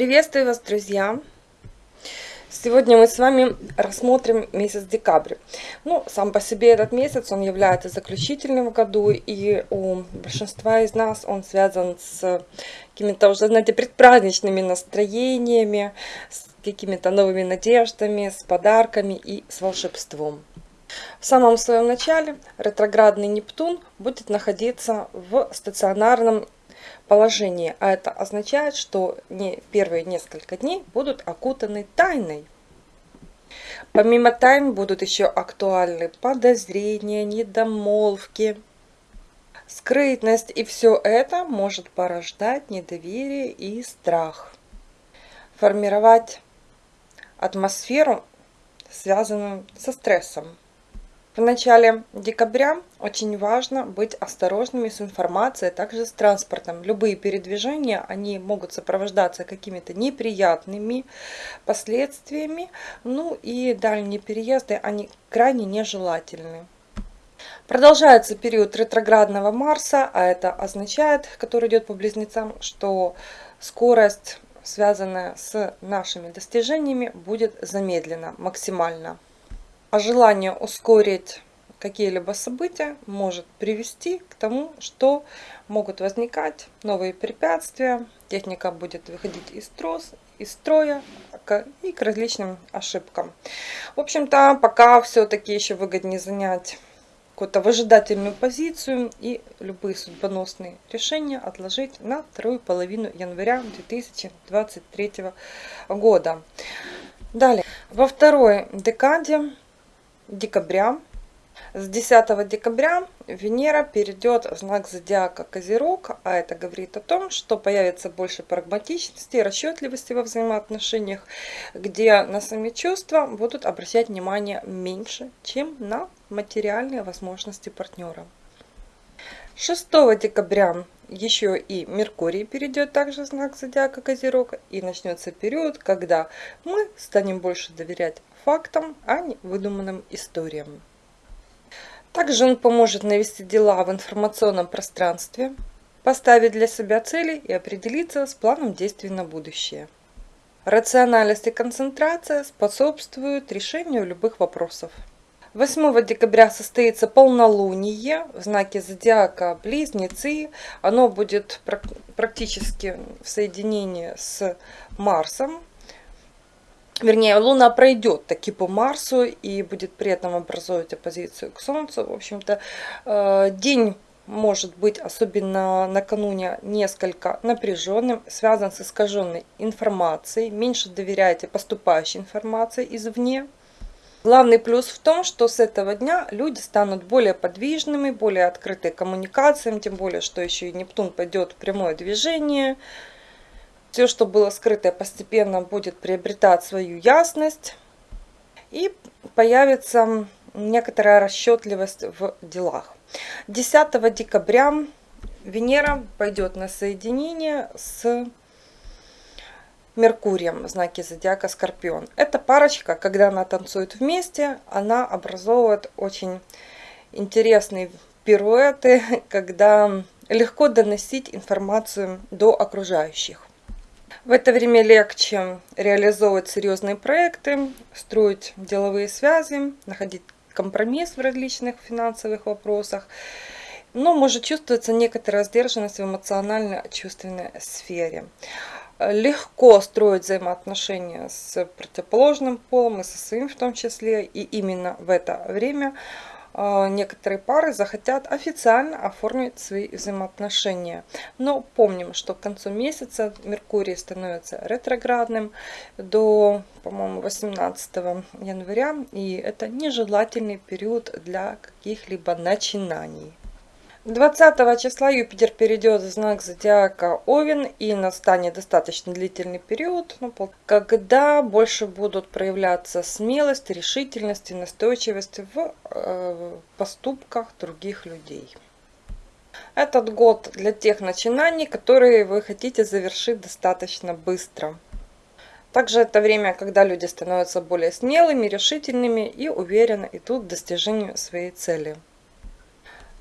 Приветствую вас, друзья! Сегодня мы с вами рассмотрим месяц декабрь. Ну, сам по себе этот месяц, он является заключительным в году, и у большинства из нас он связан с какими-то уже, знаете, предпраздничными настроениями, с какими-то новыми надеждами, с подарками и с волшебством. В самом своем начале ретроградный Нептун будет находиться в стационарном положении, а это означает, что не первые несколько дней будут окутаны тайной. Помимо тайн будут еще актуальны подозрения, недомолвки, скрытность, и все это может порождать недоверие и страх. Формировать атмосферу, связанную со стрессом. В начале декабря очень важно быть осторожными с информацией, также с транспортом. Любые передвижения, они могут сопровождаться какими-то неприятными последствиями. Ну и дальние переезды, они крайне нежелательны. Продолжается период ретроградного Марса, а это означает, который идет по близнецам, что скорость, связанная с нашими достижениями, будет замедлена максимально а желание ускорить какие-либо события может привести к тому, что могут возникать новые препятствия, техника будет выходить из, трос, из строя и к различным ошибкам. В общем-то, пока все-таки еще выгоднее занять какую-то выжидательную позицию и любые судьбоносные решения отложить на вторую половину января 2023 года. Далее, во второй декаде декабря. С 10 декабря Венера перейдет в знак зодиака Козерог, а это говорит о том, что появится больше прагматичности и расчетливости во взаимоотношениях, где на сами чувства будут обращать внимание меньше, чем на материальные возможности партнера. 6 декабря еще и Меркурий перейдет также в знак зодиака Козерог и начнется период, когда мы станем больше доверять фактам, а не выдуманным историям. Также он поможет навести дела в информационном пространстве, поставить для себя цели и определиться с планом действий на будущее. Рациональность и концентрация способствуют решению любых вопросов. 8 декабря состоится полнолуние в знаке зодиака Близнецы. Оно будет практически в соединении с Марсом вернее, Луна пройдет таки по Марсу и будет при этом образовывать оппозицию к Солнцу. В общем-то, э, день может быть, особенно накануне, несколько напряженным, связан с искаженной информацией. Меньше доверяйте поступающей информации извне. Главный плюс в том, что с этого дня люди станут более подвижными, более открыты коммуникациям, тем более, что еще и Нептун пойдет в прямое движение – все, что было скрытое, постепенно будет приобретать свою ясность. И появится некоторая расчетливость в делах. 10 декабря Венера пойдет на соединение с Меркурием в знаке зодиака Скорпион. Эта парочка, когда она танцует вместе, она образовывает очень интересные пируэты, когда легко доносить информацию до окружающих. В это время легче реализовывать серьезные проекты, строить деловые связи, находить компромисс в различных финансовых вопросах. Но может чувствоваться некоторая сдержанность в эмоционально-чувственной сфере. Легко строить взаимоотношения с противоположным полом и со своим в том числе. И именно в это время некоторые пары захотят официально оформить свои взаимоотношения. Но помним, что к концу месяца Меркурий становится ретроградным до, по-моему, 18 января. И это нежелательный период для каких-либо начинаний. 20 числа Юпитер перейдет в знак зодиака Овен и настанет достаточно длительный период, ну, когда больше будут проявляться смелость, решительность и настойчивость в э, поступках других людей. Этот год для тех начинаний, которые вы хотите завершить достаточно быстро. Также это время, когда люди становятся более смелыми, решительными и уверенно идут к достижению своей цели.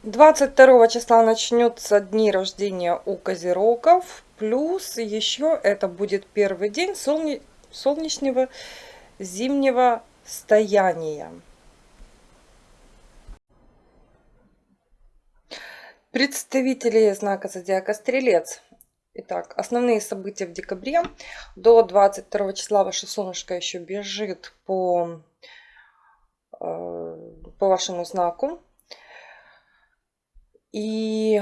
22 числа начнется дни рождения у козерогов. Плюс еще это будет первый день солне... солнечного зимнего стояния. Представители знака зодиака Стрелец. Итак, основные события в декабре. До 22 числа ваше солнышко еще бежит по, э, по вашему знаку. И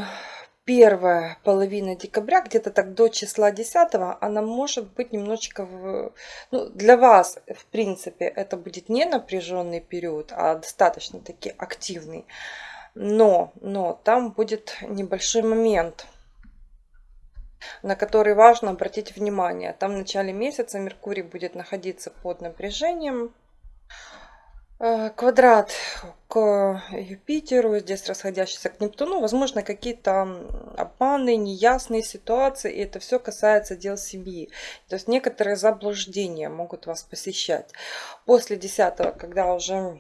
первая половина декабря, где-то так до числа 10, она может быть немножечко... В, ну, для вас, в принципе, это будет не напряженный период, а достаточно таки активный. Но, но там будет небольшой момент, на который важно обратить внимание. Там в начале месяца Меркурий будет находиться под напряжением. Э, квадрат к Юпитеру, здесь расходящийся к Нептуну. Возможно, какие-то обманы, неясные ситуации. И это все касается дел семьи. То есть некоторые заблуждения могут вас посещать. После 10 когда уже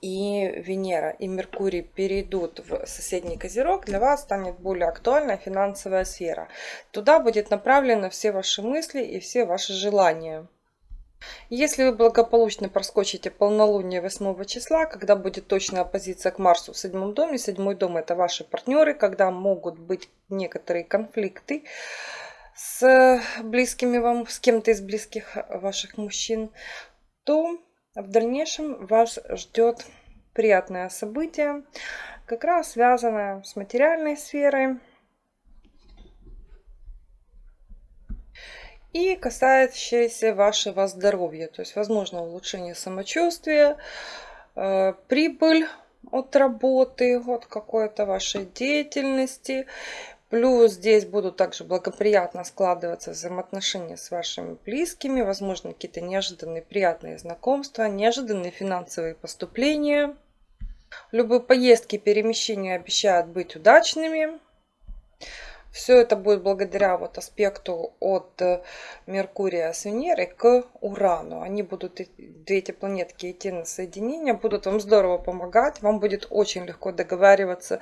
и Венера, и Меркурий перейдут в соседний Козерог, для вас станет более актуальна финансовая сфера. Туда будет направлены все ваши мысли и все ваши желания. Если вы благополучно проскочите полнолуние 8 числа, когда будет точная оппозиция к Марсу в седьмом доме, седьмой дом это ваши партнеры, когда могут быть некоторые конфликты с близкими вам, с кем-то из близких ваших мужчин, то в дальнейшем вас ждет приятное событие, как раз связанное с материальной сферой и касающееся вашего здоровья. То есть, возможно, улучшение самочувствия, э, прибыль от работы, от какой-то вашей деятельности, Плюс здесь будут также благоприятно складываться взаимоотношения с вашими близкими, возможно, какие-то неожиданные приятные знакомства, неожиданные финансовые поступления. Любые поездки, перемещения обещают быть удачными. Все это будет благодаря вот аспекту от э, Меркурия с Венерой к Урану. Они будут, две эти планетки идти на соединение, будут вам здорово помогать. Вам будет очень легко договариваться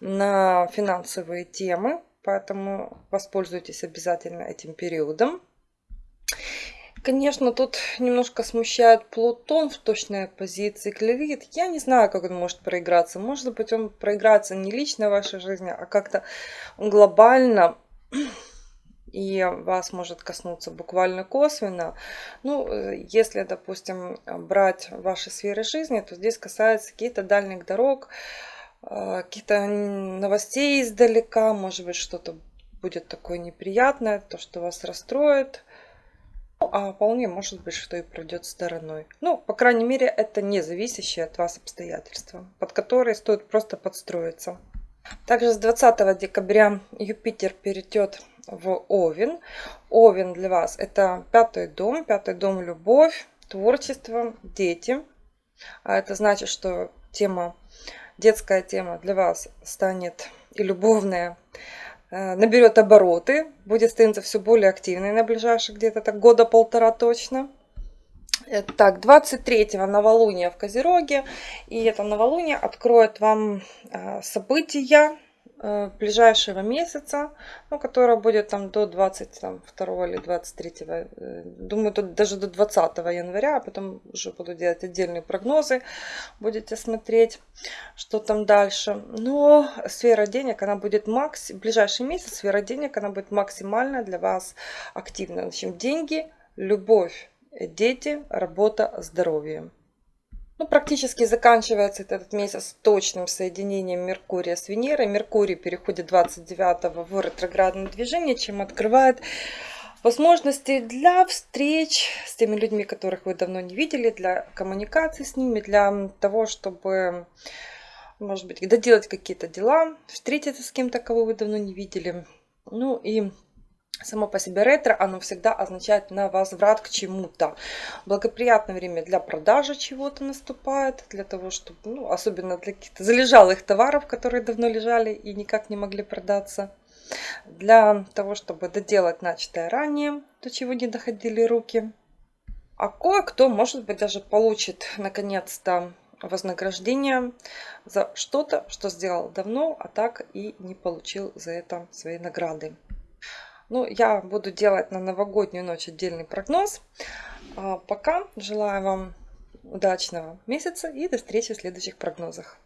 на финансовые темы. Поэтому воспользуйтесь обязательно этим периодом. Конечно, тут немножко смущает Плутон в точной позиции Клевит. Я не знаю, как он может проиграться. Может быть, он проиграется не лично в вашей жизни, а как-то глобально и вас может коснуться буквально косвенно. Ну, если, допустим, брать ваши сферы жизни, то здесь касается каких-то дальних дорог, э, каких-то новостей издалека, может быть, что-то будет такое неприятное, то, что вас расстроит а вполне может быть, что и пройдет стороной. Ну, по крайней мере, это не зависящие от вас обстоятельства, под которые стоит просто подстроиться. Также с 20 декабря Юпитер перейдет в Овен. Овен для вас это пятый дом, пятый дом любовь, творчество, дети. А это значит, что тема, детская тема для вас станет и любовная наберет обороты, будет становиться все более активной на ближайшие где-то так года полтора точно. Э, так, 23-го новолуния в Козероге. И это новолуние откроет вам э, события Э, ближайшего месяца, ну, которая будет там до 22 или 23, э, думаю, тут даже до 20 января, а потом уже буду делать отдельные прогнозы, будете смотреть, что там дальше. Но сфера денег, она будет макс, ближайший месяц сфера денег, она будет максимально для вас активна. В общем, деньги, любовь, дети, работа, здоровье. Ну, практически заканчивается этот месяц точным соединением Меркурия с Венерой. Меркурий переходит 29 в ретроградное движение, чем открывает возможности для встреч с теми людьми, которых вы давно не видели, для коммуникации с ними, для того, чтобы, может быть, доделать какие-то дела, встретиться с кем-то, кого вы давно не видели. Ну и Само по себе ретро, оно всегда означает на возврат к чему-то. Благоприятное время для продажи чего-то наступает, для того, чтобы, ну, особенно для каких-то залежалых товаров, которые давно лежали и никак не могли продаться. Для того, чтобы доделать начатое ранее, до чего не доходили руки. А кое-кто, может быть, даже получит наконец-то вознаграждение за что-то, что сделал давно, а так и не получил за это свои награды. Ну, я буду делать на новогоднюю ночь отдельный прогноз. А пока желаю вам удачного месяца и до встречи в следующих прогнозах.